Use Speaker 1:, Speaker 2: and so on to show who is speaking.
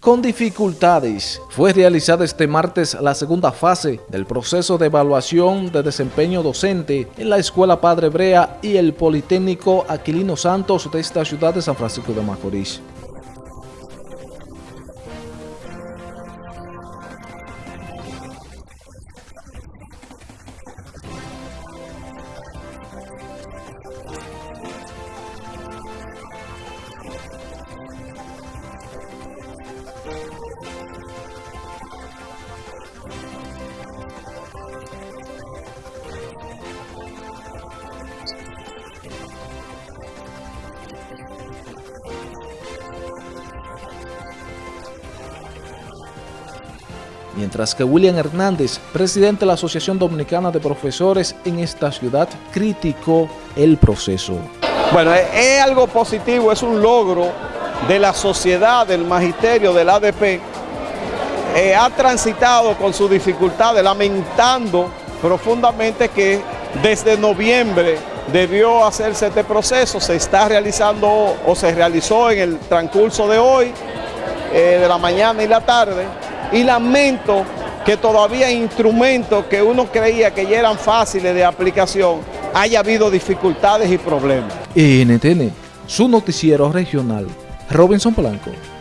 Speaker 1: Con dificultades, fue realizada este martes la segunda fase del proceso de evaluación de desempeño docente en la Escuela Padre Brea y el Politécnico Aquilino Santos de esta ciudad de San Francisco de Macorís. Mientras que William Hernández, presidente de la Asociación Dominicana de Profesores en esta ciudad, criticó el proceso.
Speaker 2: Bueno, es algo positivo, es un logro de la sociedad, del magisterio, del ADP. Eh, ha transitado con sus dificultades, lamentando profundamente que desde noviembre debió hacerse este proceso, se está realizando o se realizó en el transcurso de hoy, eh, de la mañana y la tarde, y lamento que todavía instrumentos que uno creía que ya eran fáciles de aplicación, haya habido dificultades y problemas.
Speaker 1: NTN, su noticiero regional, Robinson Blanco.